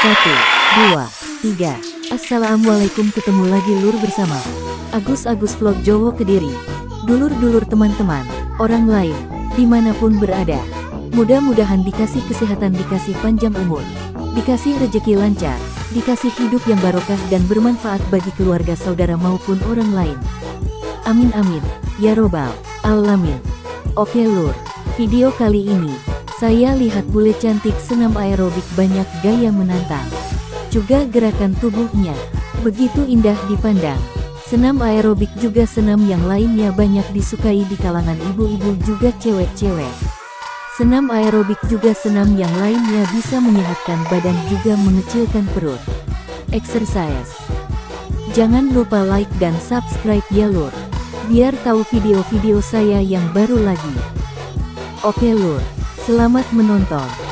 Satu, dua, tiga. Assalamualaikum ketemu lagi lur bersama Agus Agus Vlog Jowo Kediri. Dulur-dulur teman-teman, orang lain, di mana pun berada. Mudah-mudahan dikasih kesehatan, dikasih panjang umur, dikasih rejeki lancar, dikasih hidup yang barokah dan bermanfaat bagi keluarga saudara maupun orang lain. Amin amin, ya robbal alamin. Oke lur, video kali ini, saya lihat bule cantik senam aerobik banyak gaya menantang. Juga gerakan tubuhnya, begitu indah dipandang. Senam aerobik juga senam yang lainnya banyak disukai di kalangan ibu-ibu juga cewek-cewek. Senam aerobik juga senam yang lainnya bisa menyehatkan badan juga mengecilkan perut. Exercise. Jangan lupa like dan subscribe ya lur. Biar tahu video-video saya yang baru lagi. Oke lur, selamat menonton.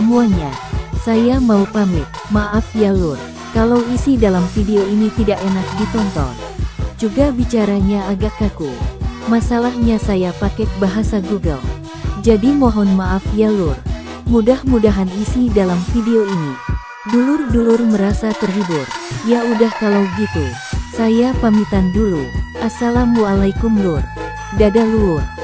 Semuanya. Saya mau pamit, maaf ya lur. Kalau isi dalam video ini tidak enak ditonton. Juga bicaranya agak kaku. Masalahnya saya pakai bahasa Google. Jadi mohon maaf ya lur. Mudah-mudahan isi dalam video ini. Dulur-dulur merasa terhibur. Ya udah kalau gitu. Saya pamitan dulu. Assalamualaikum lur. Dadah lur.